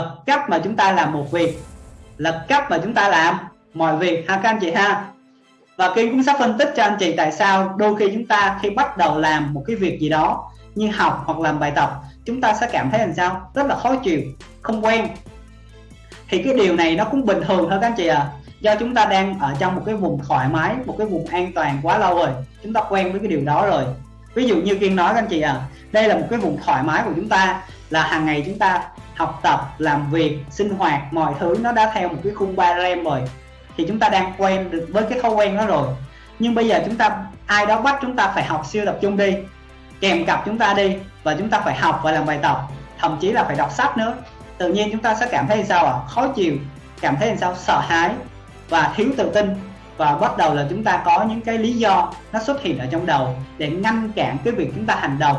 và cách mà chúng ta làm một việc. Là cách mà chúng ta làm, mọi việc. Ha các anh chị ha. Và Kim cũng sẽ phân tích cho anh chị tại sao đôi khi chúng ta khi bắt đầu làm một cái việc gì đó như học hoặc làm bài tập, chúng ta sẽ cảm thấy làm sao? Rất là khó chịu, không quen. Thì cái điều này nó cũng bình thường thôi các anh chị à do chúng ta đang ở trong một cái vùng thoải mái, một cái vùng an toàn quá lâu rồi, chúng ta quen với cái điều đó rồi. Ví dụ như kiên nói các anh chị à đây là một cái vùng thoải mái của chúng ta là hàng ngày chúng ta học tập, làm việc, sinh hoạt, mọi thứ nó đã theo một cái khung ba rem rồi. Thì chúng ta đang quen được với cái thói quen đó rồi. Nhưng bây giờ chúng ta, ai đó bắt chúng ta phải học siêu tập trung đi, kèm cặp chúng ta đi và chúng ta phải học và làm bài tập, thậm chí là phải đọc sách nữa. Tự nhiên chúng ta sẽ cảm thấy sao ạ? À? khó chịu, cảm thấy sao? Sợ hãi và thiếu tự tin. Và bắt đầu là chúng ta có những cái lý do nó xuất hiện ở trong đầu để ngăn cản cái việc chúng ta hành động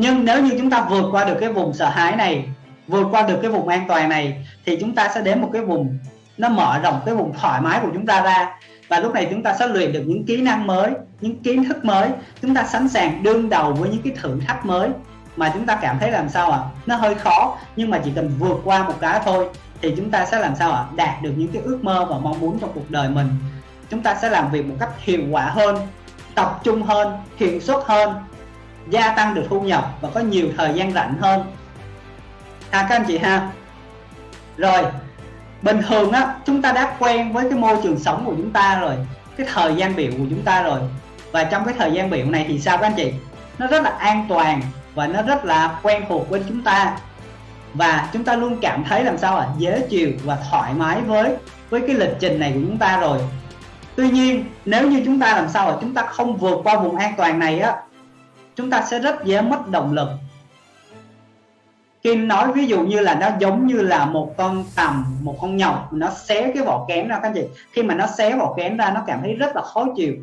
nhưng nếu như chúng ta vượt qua được cái vùng sợ hãi này, vượt qua được cái vùng an toàn này, thì chúng ta sẽ đến một cái vùng nó mở rộng, cái vùng thoải mái của chúng ta ra. Và lúc này chúng ta sẽ luyện được những kỹ năng mới, những kiến thức mới. Chúng ta sẵn sàng đương đầu với những cái thử thách mới. Mà chúng ta cảm thấy làm sao ạ? À? nó hơi khó, nhưng mà chỉ cần vượt qua một cái thôi, thì chúng ta sẽ làm sao ạ? À? đạt được những cái ước mơ và mong muốn trong cuộc đời mình. Chúng ta sẽ làm việc một cách hiệu quả hơn, tập trung hơn, hiệu suất hơn gia tăng được thu nhập và có nhiều thời gian rảnh hơn. Ha các anh chị ha. Rồi, bình thường á, chúng ta đã quen với cái môi trường sống của chúng ta rồi, cái thời gian biểu của chúng ta rồi. Và trong cái thời gian biểu này thì sao các anh chị? Nó rất là an toàn và nó rất là quen thuộc với chúng ta. Và chúng ta luôn cảm thấy làm sao à dễ chịu và thoải mái với với cái lịch trình này của chúng ta rồi. Tuy nhiên, nếu như chúng ta làm sao à chúng ta không vượt qua vùng an toàn này á chúng ta sẽ rất dễ mất động lực. Kim nói ví dụ như là nó giống như là một con tầm, một con nhộng nó xé cái vỏ kén ra, các anh chị. Khi mà nó xé vỏ kén ra, nó cảm thấy rất là khó chịu.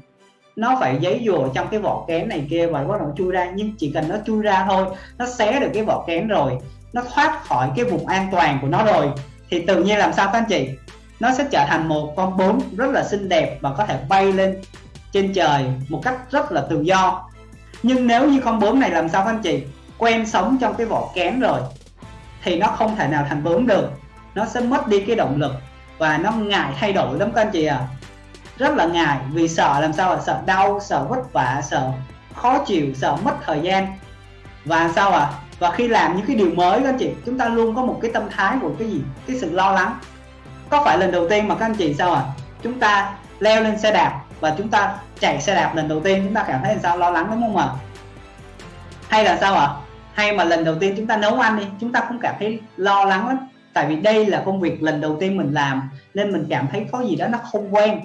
Nó phải giấy dùa trong cái vỏ kén này kia và bắt đầu chui ra. Nhưng chỉ cần nó chui ra thôi, nó xé được cái vỏ kén rồi, nó thoát khỏi cái vùng an toàn của nó rồi, thì tự nhiên làm sao, các anh chị? Nó sẽ trở thành một con bướm rất là xinh đẹp và có thể bay lên trên trời một cách rất là tự do nhưng nếu như con bướm này làm sao các anh chị? Quen sống trong cái vỏ kén rồi, thì nó không thể nào thành bướm được. Nó sẽ mất đi cái động lực và nó ngại thay đổi lắm các anh chị à rất là ngại vì sợ làm sao là sợ đau, sợ vất vả, sợ khó chịu, sợ mất thời gian. Và sao à và khi làm những cái điều mới các anh chị, chúng ta luôn có một cái tâm thái của cái gì? Cái sự lo lắng. Có phải lần đầu tiên mà các anh chị sao à chúng ta leo lên xe đạp và chúng ta chạy xe đạp lần đầu tiên, chúng ta cảm thấy làm sao? Lo lắng đúng không ạ? Hay là sao ạ? Hay mà lần đầu tiên chúng ta nấu ăn đi, chúng ta cũng cảm thấy lo lắng lắm. Tại vì đây là công việc lần đầu tiên mình làm, nên mình cảm thấy có gì đó nó không quen.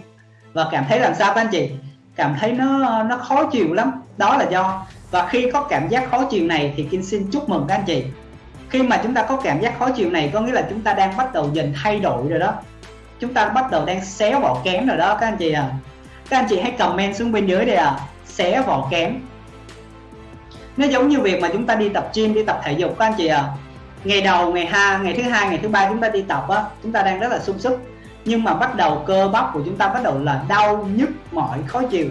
Và cảm thấy làm sao các anh chị? Cảm thấy nó nó khó chịu lắm. Đó là do. Và khi có cảm giác khó chịu này thì Kim xin chúc mừng các anh chị. Khi mà chúng ta có cảm giác khó chịu này, có nghĩa là chúng ta đang bắt đầu dần thay đổi rồi đó. Chúng ta bắt đầu đang xéo bỏ kém rồi đó các anh chị à các anh chị hãy comment xuống bên dưới đây à. Xé vỏ kém. Nó giống như việc mà chúng ta đi tập gym, đi tập thể dục các anh chị à. Ngày đầu, ngày hai, ngày thứ hai, ngày thứ ba chúng ta đi tập á, chúng ta đang rất là sung sức. Nhưng mà bắt đầu cơ bắp của chúng ta bắt đầu là đau nhức mỏi, khó chịu.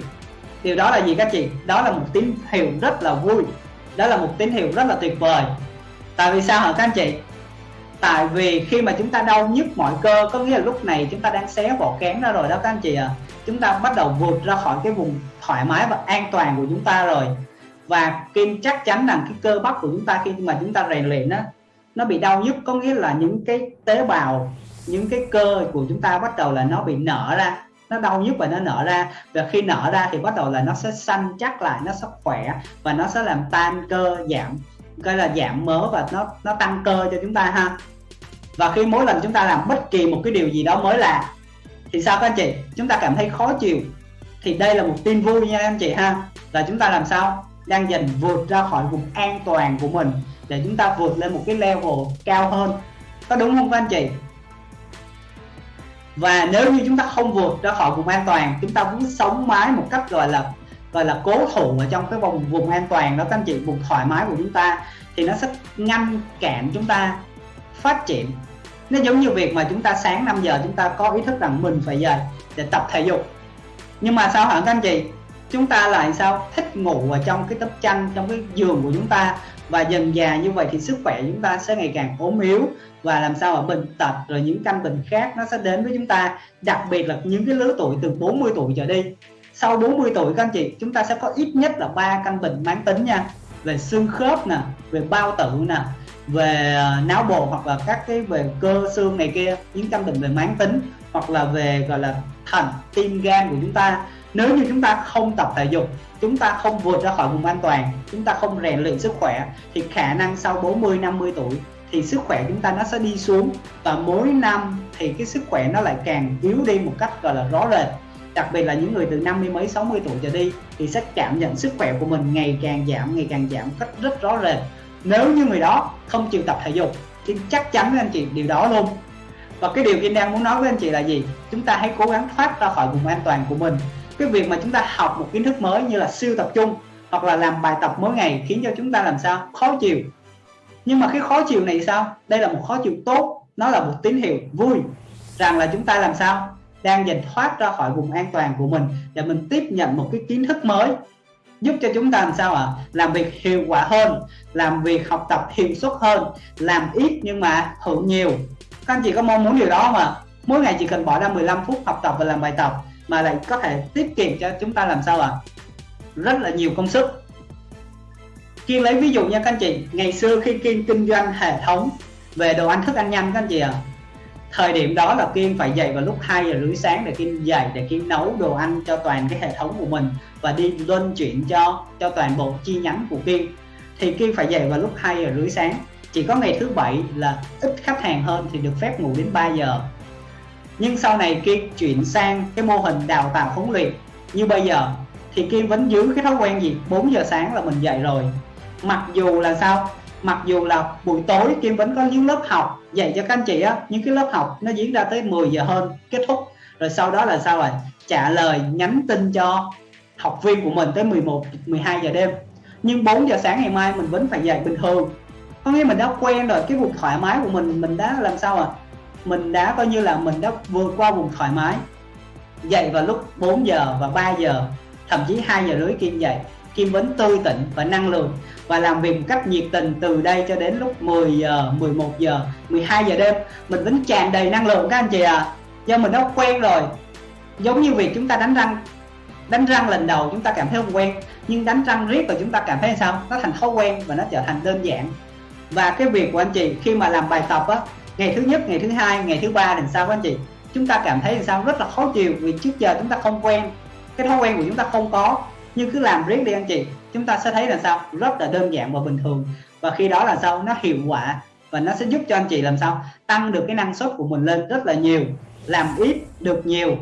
Điều đó là gì các chị? Đó là một tín hiệu rất là vui. Đó là một tín hiệu rất là tuyệt vời. Tại vì sao hả các anh chị? Tại vì khi mà chúng ta đau nhức mọi cơ, có nghĩa là lúc này chúng ta đang xé vỏ kén ra rồi đó các anh chị à chúng ta bắt đầu vượt ra khỏi cái vùng thoải mái và an toàn của chúng ta rồi. Và Kim chắc chắn rằng cái cơ bắp của chúng ta khi mà chúng ta rèn luyện á, nó bị đau nhức, có nghĩa là những cái tế bào, những cái cơ của chúng ta bắt đầu là nó bị nở ra. Nó đau nhức và nó nở ra. Và khi nở ra thì bắt đầu là nó sẽ săn chắc lại, nó sẽ khỏe và nó sẽ làm tan cơ, giảm coi là giảm mỡ và nó nó tăng cơ cho chúng ta ha và khi mỗi lần chúng ta làm bất kỳ một cái điều gì đó mới là thì sao các anh chị? Chúng ta cảm thấy khó chịu. Thì đây là một tin vui nha anh chị ha. Là chúng ta làm sao? Đang dần vượt ra khỏi vùng an toàn của mình để chúng ta vượt lên một cái level cao hơn. Có đúng không các anh chị? Và nếu như chúng ta không vượt ra khỏi vùng an toàn, chúng ta muốn sống mái một cách gọi là gọi là cố thủ ở trong cái vùng vùng an toàn đó các anh chị, vùng thoải mái của chúng ta, thì nó sẽ ngăn cản chúng ta phát triển. Nó giống như việc mà chúng ta sáng 5 giờ chúng ta có ý thức rằng mình phải dậy để tập thể dục. Nhưng mà sao hả các anh chị? Chúng ta lại sao? Thích ngủ ở trong cái tấm chăn, trong cái giường của chúng ta. Và dần già như vậy thì sức khỏe chúng ta sẽ ngày càng ốm yếu. Và làm sao ở bệnh tật rồi những căn bệnh khác nó sẽ đến với chúng ta. Đặc biệt là những cái lứa tuổi từ 40 tuổi trở đi. Sau 40 tuổi các anh chị, chúng ta sẽ có ít nhất là ba căn bệnh mãn tính nha. Về xương khớp nè, về bao tử nè về à, não bộ hoặc là các cái về cơ xương này kia, những căn bệnh về mãn tính hoặc là về, gọi là thận tim, gan của chúng ta. Nếu như chúng ta không tập thể dục, chúng ta không vượt ra khỏi vùng an toàn, chúng ta không rèn luyện sức khỏe, thì khả năng sau 40 50 tuổi thì sức khỏe chúng ta nó sẽ đi xuống. Và mỗi năm thì cái sức khỏe nó lại càng yếu đi một cách, gọi là, rõ rệt. Đặc biệt là những người từ năm mươi mấy 60 tuổi trở đi thì sẽ cảm nhận sức khỏe của mình ngày càng giảm, ngày càng giảm cách rất rõ rệt nếu như người đó không chịu tập thể dục, thì chắc chắn với anh chị điều đó luôn. Và cái điều Kim đang muốn nói với anh chị là gì? Chúng ta hãy cố gắng thoát ra khỏi vùng an toàn của mình. Cái việc mà chúng ta học một kiến thức mới như là siêu tập trung hoặc là làm bài tập mỗi ngày khiến cho chúng ta làm sao? Khó chịu. Nhưng mà cái khó chịu này sao? Đây là một khó chịu tốt, nó là một tín hiệu vui rằng là chúng ta làm sao? Đang dần thoát ra khỏi vùng an toàn của mình để mình tiếp nhận một cái kiến thức mới giúp cho chúng ta làm sao ạ à? làm việc hiệu quả hơn làm việc học tập hiệu suất hơn làm ít nhưng mà hưởng nhiều các anh chị có mong muốn điều đó mà mỗi ngày chỉ cần bỏ ra 15 phút học tập và làm bài tập mà lại có thể tiết kiệm cho chúng ta làm sao ạ à? rất là nhiều công sức Kiên lấy ví dụ nha các anh chị ngày xưa khi Kiên kinh doanh hệ thống về đồ ăn thức ăn nhanh các anh chị ạ à, thời điểm đó là Kiên phải dậy vào lúc 2 giờ rưỡi sáng để Kiên dậy, để Kiên nấu đồ ăn cho toàn cái hệ thống của mình và đi luân chuyển cho cho toàn bộ chi nhánh của Kiên thì Kiên phải dậy vào lúc 2 giờ rưỡi sáng. Chỉ có ngày thứ bảy là ít khách hàng hơn thì được phép ngủ đến 3 giờ. Nhưng sau này Kiên chuyển sang cái mô hình đào tạo huấn luyện. Như bây giờ thì Kiên vẫn giữ cái thói quen gì? 4 giờ sáng là mình dậy rồi. Mặc dù là sao? Mặc dù là buổi tối Kim vẫn có những lớp học, dạy cho các anh chị á những cái lớp học nó diễn ra tới 10 giờ hơn, kết thúc. Rồi sau đó là sao rồi? Trả lời, nhắn tin cho học viên của mình tới 11 12 giờ đêm. Nhưng 4 giờ sáng ngày mai mình vẫn phải dạy bình thường. Có nghĩa mình đã quen rồi, cái vùng thoải mái của mình mình đã làm sao à mình đã coi như là mình đã vượt qua vùng thoải mái. Dậy vào lúc 4 giờ và 3 giờ, thậm chí 2 giờ rưỡi Kim dậy. Kim Vấn tươi tỉnh và năng lượng và làm việc một cách nhiệt tình từ đây cho đến lúc 10 ờ, giờ, 11 giờ, 12 giờ đêm. Mình vẫn tràn đầy năng lượng các anh chị à do mình đã quen rồi. Giống như việc chúng ta đánh răng. Đánh răng lần đầu chúng ta cảm thấy không quen nhưng đánh răng riết rồi chúng ta cảm thấy sao? Nó thành thói quen và nó trở thành đơn giản. Và cái việc của anh chị khi mà làm bài tập á ngày thứ nhất ngày thứ hai ngày thứ ba thì sao các anh chị? Chúng ta cảm thấy sao? Rất là khó chịu vì trước giờ chúng ta không quen. Cái thói quen của chúng ta không có nhưng cứ làm riết đi anh chị, chúng ta sẽ thấy là sao? Rất là đơn giản và bình thường. Và khi đó là sao? Nó hiệu quả và nó sẽ giúp cho anh chị làm sao? Tăng được cái năng suất của mình lên rất là nhiều, làm ít được nhiều.